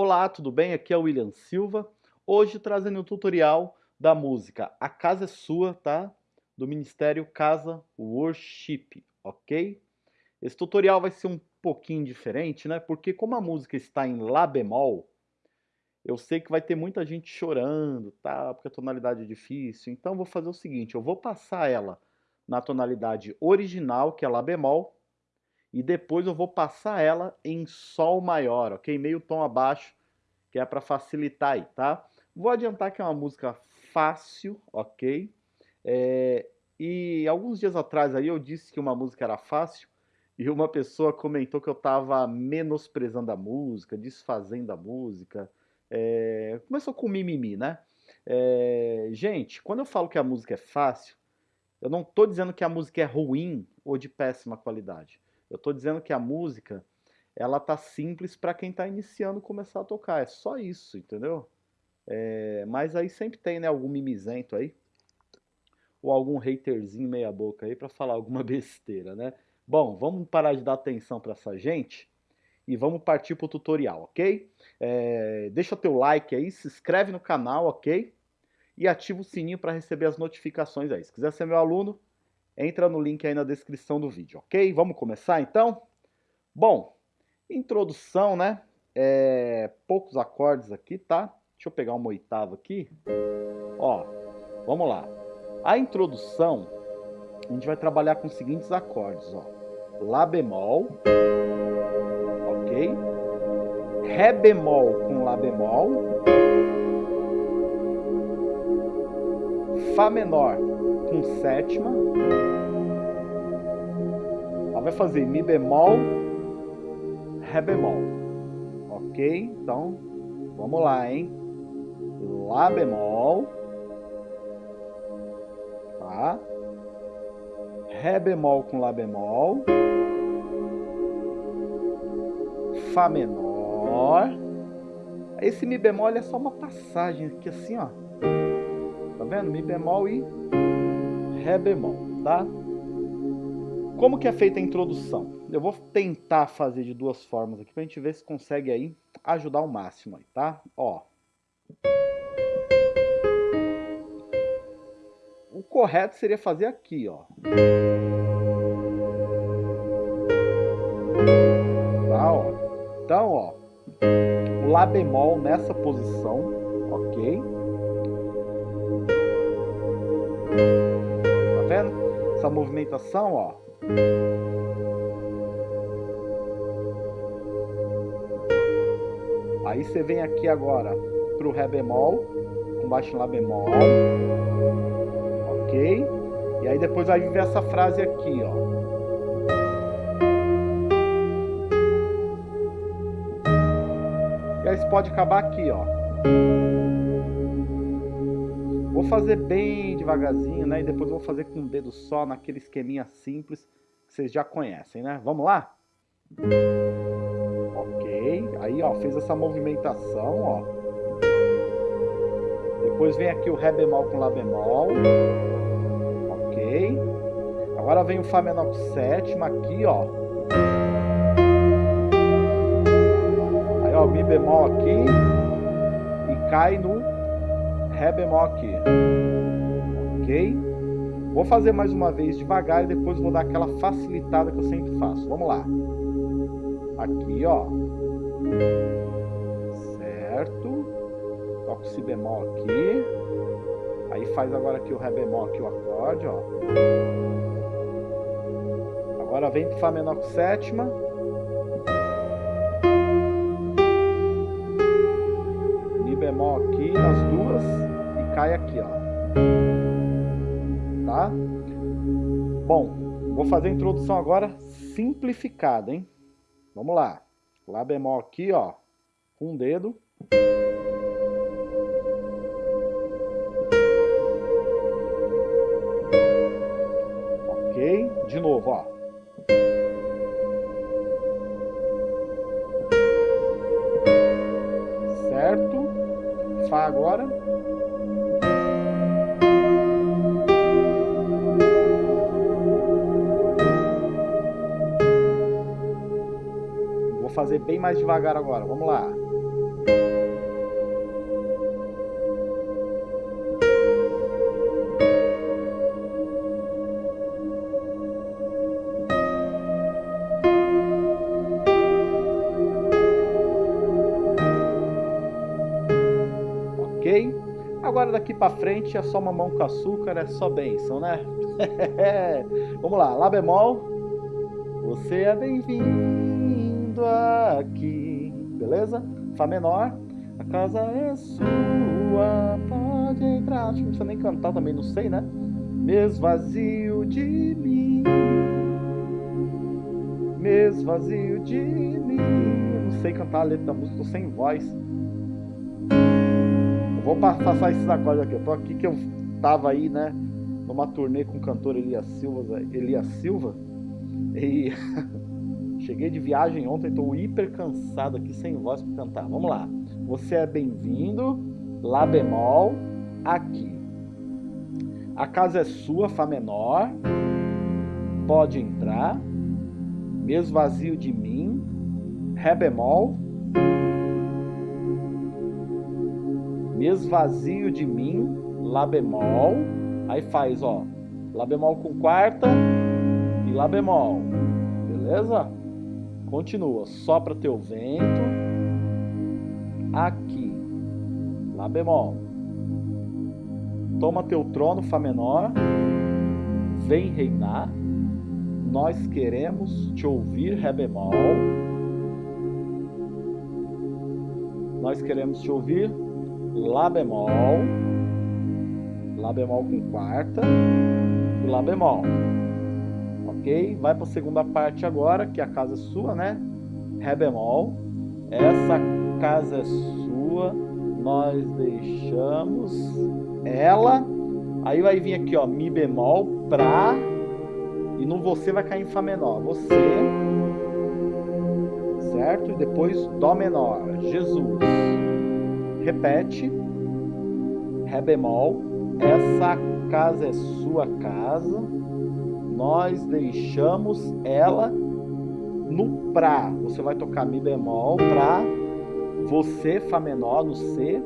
Olá, tudo bem? Aqui é o William Silva. Hoje trazendo um tutorial da música A Casa é Sua, tá? Do Ministério Casa Worship, ok? Esse tutorial vai ser um pouquinho diferente, né? Porque como a música está em Lá bemol, eu sei que vai ter muita gente chorando, tá? Porque a tonalidade é difícil. Então vou fazer o seguinte, eu vou passar ela na tonalidade original, que é Lá bemol, e depois eu vou passar ela em Sol maior, ok? Meio tom abaixo, que é para facilitar aí, tá? Vou adiantar que é uma música fácil, ok? É, e alguns dias atrás aí eu disse que uma música era fácil e uma pessoa comentou que eu estava menosprezando a música, desfazendo a música. É, começou com mimimi, né? É, gente, quando eu falo que a música é fácil, eu não estou dizendo que a música é ruim ou de péssima qualidade. Eu estou dizendo que a música, ela tá simples para quem está iniciando começar a tocar. É só isso, entendeu? É, mas aí sempre tem, né, algum mimizento aí. Ou algum haterzinho meia boca aí para falar alguma besteira, né? Bom, vamos parar de dar atenção para essa gente e vamos partir para o tutorial, ok? É, deixa teu like aí, se inscreve no canal, ok? E ativa o sininho para receber as notificações aí. Se quiser ser meu aluno, entra no link aí na descrição do vídeo, ok? Vamos começar então? Bom, introdução, né? É, poucos acordes aqui, tá? Deixa eu pegar uma oitava aqui. Ó, vamos lá. A introdução, a gente vai trabalhar com os seguintes acordes, ó. Lá bemol, ok? Ré bemol com Lá bemol. Fá menor com sétima. Ela vai fazer Mi bemol, Ré bemol. Ok? Então, vamos lá, hein? Lá bemol. Tá? Ré bemol com Lá bemol. Fá menor. Esse Mi bemol é só uma passagem aqui assim, ó. Tá vendo? Mi bemol e Ré bemol, tá? Como que é feita a introdução? Eu vou tentar fazer de duas formas aqui pra gente ver se consegue aí ajudar o máximo aí, tá? Ó. O correto seria fazer aqui, ó. Tá, ó. Então, ó. O Lá bemol nessa posição, ok? Vendo? Essa movimentação, ó. Aí você vem aqui agora pro Ré bemol, com baixo em Lá bemol, ok? E aí depois vai vir essa frase aqui, ó. E aí você pode acabar aqui, ó. Vou fazer bem devagarzinho, né? E depois vou fazer com o dedo só, naquele esqueminha simples que vocês já conhecem, né? Vamos lá? Ok. Aí, ó, fez essa movimentação, ó. Depois vem aqui o Ré bemol com Lá bemol. Ok. Agora vem o Fá menor com sétima aqui, ó. Aí, ó, Mi bemol aqui. E cai no Aqui. Ok? Vou fazer mais uma vez devagar e depois vou dar aquela facilitada que eu sempre faço. Vamos lá. Aqui, ó. Certo. Toco Si bemol aqui. Aí faz agora aqui o Ré bemol aqui o acorde, ó. Agora vem pro Fá menor com sétima. Mi bemol aqui nas duas cai aqui, ó. Tá? Bom, vou fazer a introdução agora simplificada, hein? Vamos lá. Lá bemol aqui, ó, com um dedo. Ok? De novo, ó. Certo? Fá agora. Fazer bem mais devagar agora. Vamos lá. Agora daqui para frente é só mamão com açúcar, é só bênção, né? Vamos lá, Lá bemol. Você é bem-vindo aqui, beleza? Fá menor. A casa é sua, pode entrar. Acho que não precisa nem cantar também, não sei, né? Mesvazio de mim. Mesvazio de mim. Não sei cantar a letra da música, tô sem voz. Vou passar esses acordes aqui. Eu tô aqui que eu tava aí, né? Numa turnê com o cantor Elias Silva. Elias Silva e cheguei de viagem ontem, tô hiper cansado aqui, sem voz para cantar. Vamos lá. Você é bem-vindo. Lá bemol. Aqui. A casa é sua, Fá menor. Pode entrar. Mesmo vazio de mim. Ré bemol me esvazio de mim, Lá bemol, aí faz, ó, Lá bemol com quarta e Lá bemol, beleza? Continua, sopra teu vento, aqui, Lá bemol, toma teu trono, Fá menor, vem reinar, nós queremos te ouvir, Ré bemol, nós queremos te ouvir, Lá bemol, Lá bemol com quarta e Lá bemol. Ok? Vai para a segunda parte agora, que a casa é sua, né? Ré bemol. Essa casa é sua, nós deixamos ela. Aí vai vir aqui, ó, Mi bemol, pra. E no você vai cair em Fá menor. Você. Certo? E depois Dó menor. Jesus repete, Ré bemol, essa casa é sua casa, nós deixamos ela no Pra. Você vai tocar Mi bemol, Pra, você, Fá menor no C,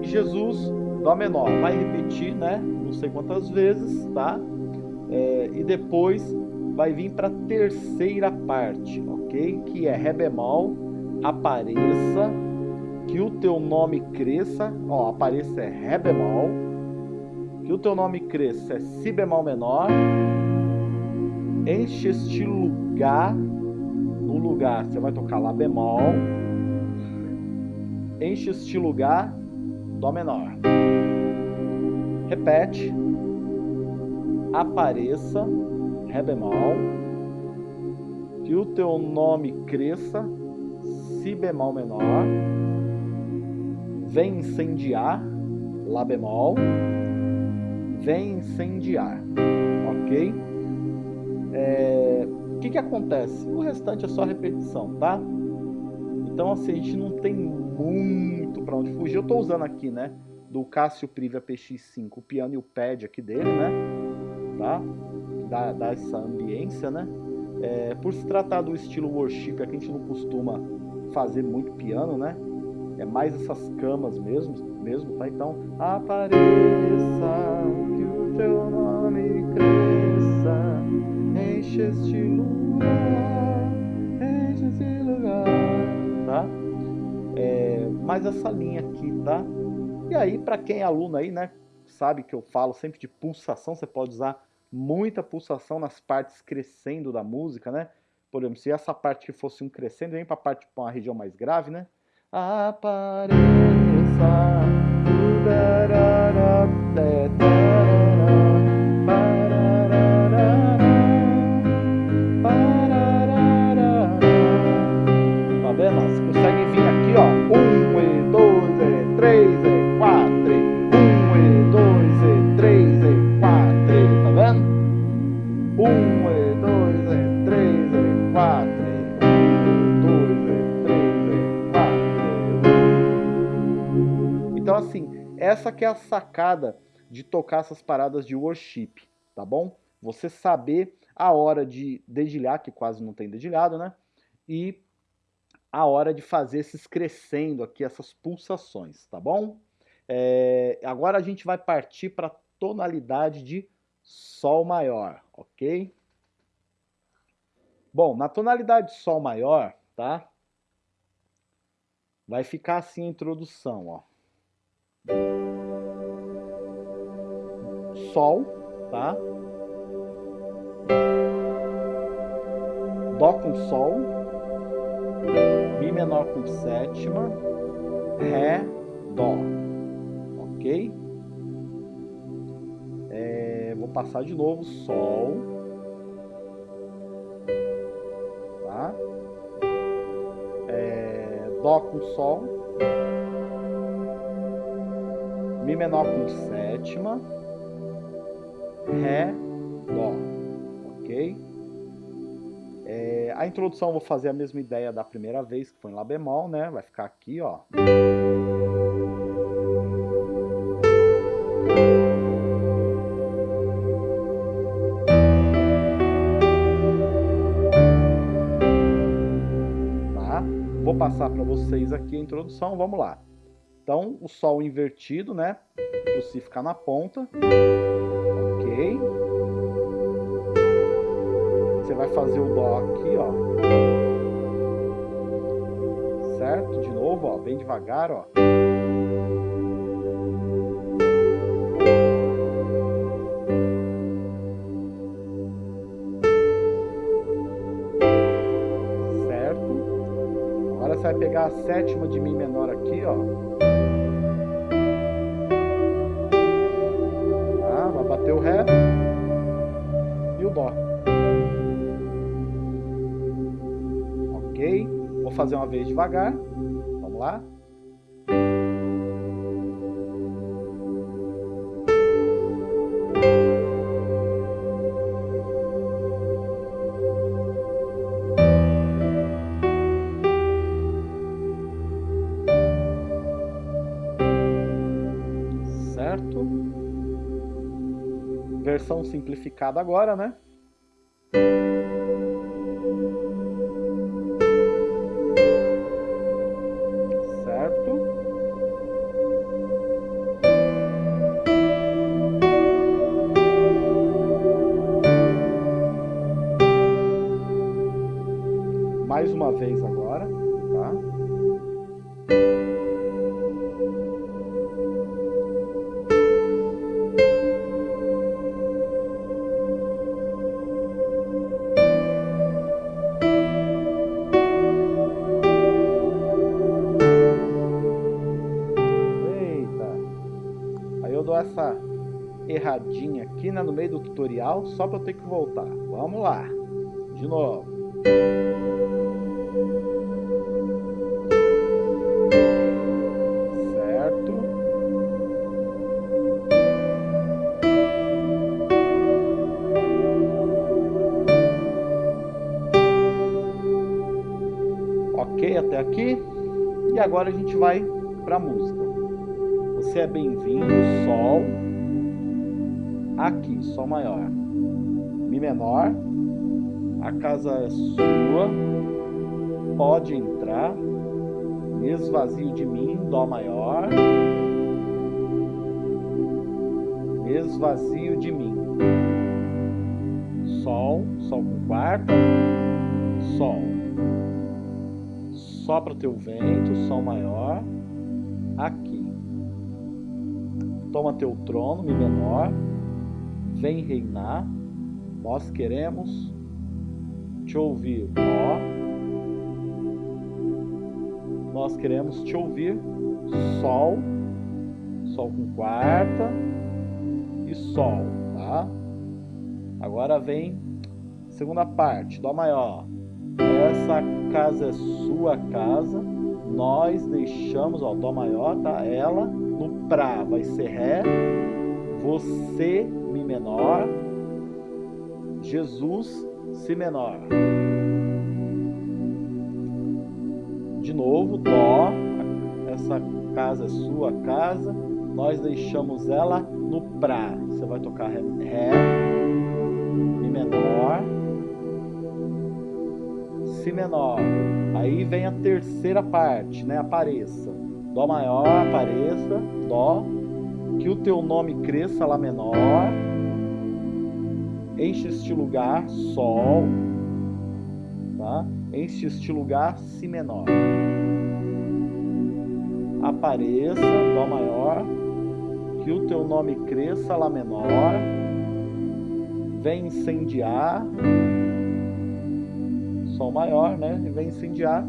Jesus, Dó menor. Vai repetir, né? Não sei quantas vezes, tá? É, e depois vai vir para a terceira parte, ok? Que é Ré bemol, apareça, que o teu nome cresça, ó, apareça é Ré bemol, que o teu nome cresça é Si bemol menor, enche este lugar, no lugar você vai tocar Lá bemol, enche este lugar, Dó menor. Repete, apareça, Ré bemol, que o teu nome cresça, Si bemol menor, vem incendiar, Lá bemol, vem incendiar, ok? É, o que, que acontece? O restante é só repetição, tá? Então assim, a gente não tem muito para onde fugir. Eu estou usando aqui, né, do Cássio Privia PX5, o piano e o pad aqui dele, né? Tá? Dá, dá essa ambiência, né? É, por se tratar do estilo worship, que a gente não costuma fazer muito piano, né? É mais essas camas mesmo, mesmo, tá? Então, apareça que o teu nome cresça, enche este lugar, enche este lugar, tá? É, mais essa linha aqui, tá? E aí, para quem é aluno aí, né, sabe que eu falo sempre de pulsação, você pode usar muita pulsação nas partes crescendo da música, né? Por exemplo, se essa parte que fosse um crescendo, vem para parte para uma região mais grave, né? Apareça. Então assim, essa que é a sacada de tocar essas paradas de worship, tá bom? Você saber a hora de dedilhar, que quase não tem dedilhado, né? E a hora de fazer esses crescendo aqui, essas pulsações, tá bom? É, agora a gente vai partir para tonalidade de Sol maior, ok? Bom, na tonalidade de Sol maior, tá? Vai ficar assim a introdução, ó. Sol, tá? Dó com Sol, Mi menor com sétima, Ré, Dó, ok? É, vou passar de novo, Sol, tá? É, Dó com Sol, Mi menor com sétima, Ré, Dó, ok? É, a introdução eu vou fazer a mesma ideia da primeira vez, que foi em Lá bemol, né? Vai ficar aqui, ó. Tá? Vou passar para vocês aqui a introdução, vamos lá. Então, o Sol invertido, né? O Si ficar na ponta. Ok. Você vai fazer o Dó aqui, ó. Certo? De novo, ó, bem devagar, ó. Certo? Agora você vai pegar a sétima de Mi menor aqui, ó. Vou fazer uma vez devagar. Vamos lá. versão simplificada agora, né? Essa erradinha aqui né, no meio do tutorial, só para eu ter que voltar. Vamos lá, de novo. Certo. Ok até aqui? E agora a gente vai para a música. Você é bem-vindo, Sol. Aqui, Sol maior. Mi menor. A casa é sua. Pode entrar. Esvazio de mim, Dó maior. Esvazio de mim. Sol, Sol com quarta. Sol. Sopra teu vento, Sol maior. Toma teu trono, Mi menor, vem reinar, nós queremos te ouvir, Dó, nós queremos te ouvir, Sol, Sol com quarta e Sol, tá? Agora vem segunda parte, Dó maior, essa casa é sua casa, nós deixamos, ó, Dó maior, tá? Ela no Pra vai ser Ré, você, Mi menor, Jesus, Si menor. De novo, Dó, essa casa é sua casa, nós deixamos ela no Pra. Você vai tocar Ré, ré Mi menor, Si menor. Aí vem a terceira parte, né? Apareça. Dó maior, apareça. Dó. Que o teu nome cresça, Lá menor. Enche este lugar, Sol. Tá? Enche este lugar, Si menor. Apareça, Dó maior. Que o teu nome cresça, Lá menor. Vem incendiar. Sol maior, né? Vem incendiar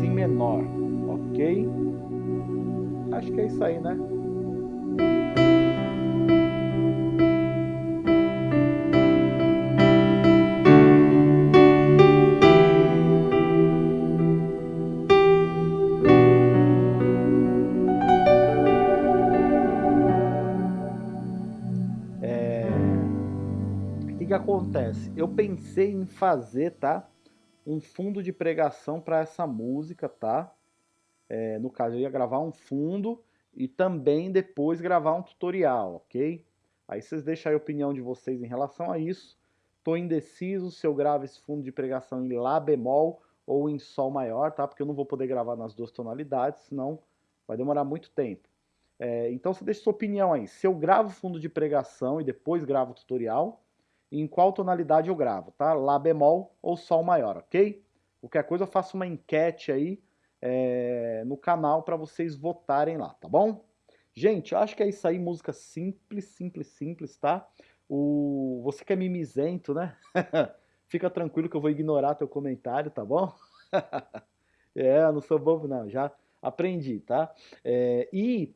Si menor, ok? Acho que é isso aí, né? É... Que acontece? Eu pensei em fazer, tá? um fundo de pregação para essa música, tá? É, no caso, eu ia gravar um fundo e também depois gravar um tutorial, ok? Aí vocês deixam a opinião de vocês em relação a isso. Estou indeciso se eu gravo esse fundo de pregação em Lá bemol ou em Sol maior, tá? Porque eu não vou poder gravar nas duas tonalidades, senão vai demorar muito tempo. É, então você deixa sua opinião aí. Se eu gravo fundo de pregação e depois gravo o tutorial, em qual tonalidade eu gravo, tá? Lá bemol ou Sol maior, ok? Qualquer coisa eu faço uma enquete aí é, no canal para vocês votarem lá, tá bom? Gente, eu acho que é isso aí, música simples, simples, simples, tá? O... Você que é mimizento, né? Fica tranquilo que eu vou ignorar teu comentário, tá bom? é, eu não sou bobo não, já aprendi, tá? É, e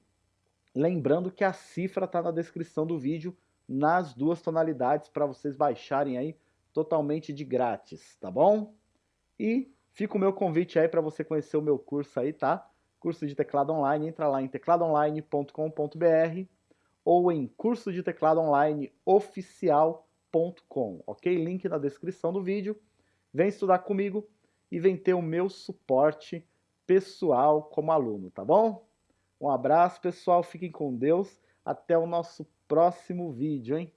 lembrando que a cifra tá na descrição do vídeo, nas duas tonalidades para vocês baixarem aí totalmente de grátis, tá bom? E fica o meu convite aí para você conhecer o meu curso aí, tá? Curso de teclado online, entra lá em tecladoonline.com.br ou em curso de teclado online oficial.com, ok? Link na descrição do vídeo. Vem estudar comigo e vem ter o meu suporte pessoal como aluno, tá bom? Um abraço, pessoal. Fiquem com Deus. Até o nosso próximo vídeo, hein?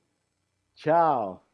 Tchau!